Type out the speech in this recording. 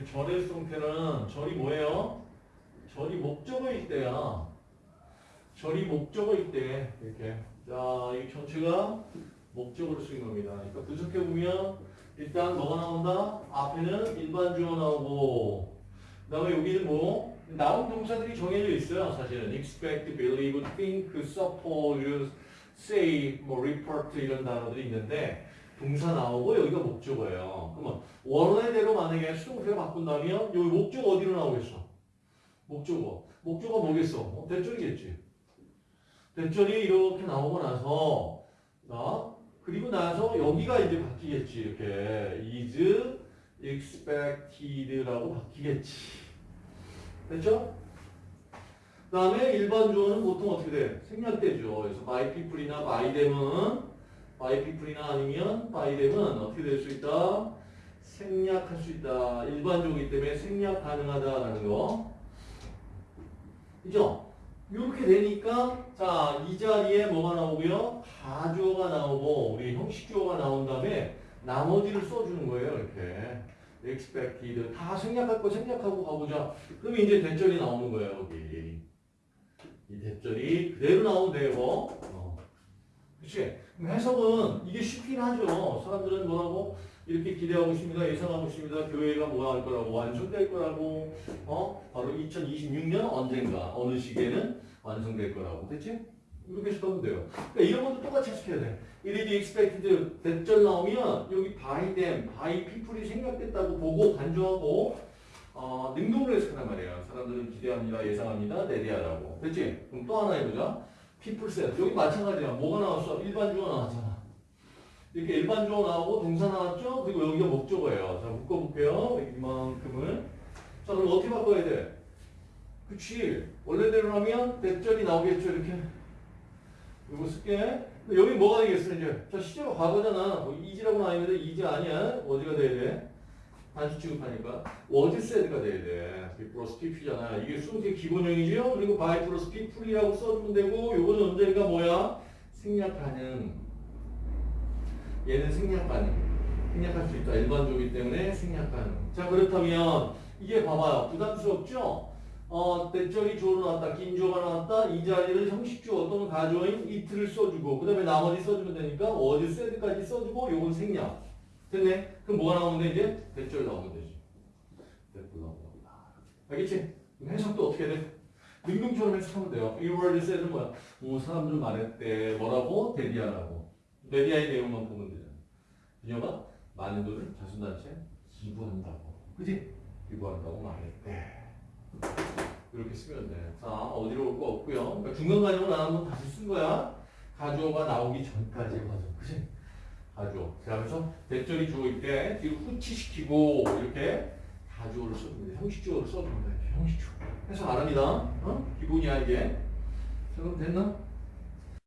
그 절의 형태는 절이 뭐예요? 절이 목적어일 때야. 절이 목적어일 때 이렇게 자, 이 전체가 목적으로 쓰인 겁니다. 그러니까 분석해 보면 일단 뭐가 나온다? 앞에는 일반 주어 나오고 그다음에 여기는 뭐 나온 동사들이 정해져 있어요. 사실은 expect, believe, think, suppose, say, 뭐 report 이런 단어들이 있는데 동사 나오고 여기가 목적어예요. 그러면 원래대로 만약에 수동태로 바꾼다면 여기 목적 어디로 나오겠어? 목적어. 목적어 뭐겠어? 어, 대절이겠지. 대절이 이렇게 나오고 나서 자, 그리고 나서 여기가 이제 바뀌겠지. 이렇게 is expected라고 바뀌겠지. 됐죠? 그 다음에 일반 주어는 보통 어떻게 돼? 생략되죠. 그래서 by people이나 by them은 by people이나 아니면 by them은 어떻게 될 수 있다? 생략할 수 있다. 일반적이기 때문에 생략 가능하다라는 거. 그죠? 이렇게 되니까 자, 이 자리에 뭐가 나오고요? 가주어가 나오고 우리 형식주어가 나온 다음에 나머지를 써주는 거예요. 이렇게. expected 다 생략할 거 생략하고 가보자. 그러면 이제 대절이 나오는 거예요. 여기. 이 대절이 그대로 나오면 돼요. 어. 그치? 해석은 이게 쉽긴 하죠. 사람들은 뭐라고 이렇게 기대하고 있습니다. 예상하고 있습니다. 교회가 뭐할 거라고 완성될 거라고 어 바로 2026년 언젠가 어느 시기에는 완성될 거라고 됐지? 이렇게 해석하면 돼요. 그러니까 이런 것도 똑같이 해석해야 돼. It is expected 대절 나오면 여기 by them, by people이 생략됐다고 보고 간주하고 어, 능동으로 해석하란 말이에요. 사람들은 기대합니다, 예상합니다, 내리하라고. 됐지? 그럼 또 하나 해보자. Said. 여기 마찬가지야. 뭐가 나왔어? 일반 주어 나왔잖아. 이렇게 일반 주어 나오고 동사 나왔죠? 그리고 여기가 목적어예요. 자, 묶어볼게요. 이만큼을. 자, 그럼 어떻게 바꿔야 돼? 그치. 원래대로 하면 대절이 나오겠죠, 이렇게. 이거 쓸게. 여기 뭐가 되겠어, 이제? 자, 시제가 과거잖아. 뭐 이지라고는 아닌데, 이지 아니야. 어디가 돼야 돼? 단수 취급하니까. said가 돼야 돼. be 플러스 pp잖아. 이게 수능의 기본형이죠? 그리고 by 플러스 people이라고 써주면 되고, 요거는 언제니까 뭐야? 생략하는. 얘는 생략하는. 생략할 수 있다. 일반적이기 때문에 생략하는. 자, 그렇다면, 이게 봐봐요. 부담스럽죠? 어, 대절이 주어로 나왔다. 긴 주어가 나왔다. 이 자리를 형식주어 또는 가주어인 it를 써주고 그 다음에 나머지 써주면 되니까 said까지 써주고 요건 생략. 됐네? 그럼 뭐가 나오면 돼 이제? 대절 나오면 되지. 대절 나오면 됩니다. 알겠지? 해석도 어떻게 돼? 능동처럼 해석하면 돼요. 이 word said는 뭐야? 뭐 사람들은 말했대. 뭐라고? 데디아라고. 데디아의 내용만 보면 되잖아. 그녀가 많은 돈을 자선단체에 기부한다고. 그지? 기부한다고 말했대. 이렇게 쓰면 돼. 자, 어디로 올 거 없고요. 그러니까 중간 과정을 안 하면 다시 쓴 거야. 가주어가 나오기 전까지의 과정. 그치? 그래서 대절이 주어 있대. 뒤로 후치시키고, 이렇게 가주어를 써줍니다. 형식주어를 써줍니다. 형식주어. 해석 안 합니다. 어? 기본이야, 이게. 자, 그럼 됐나?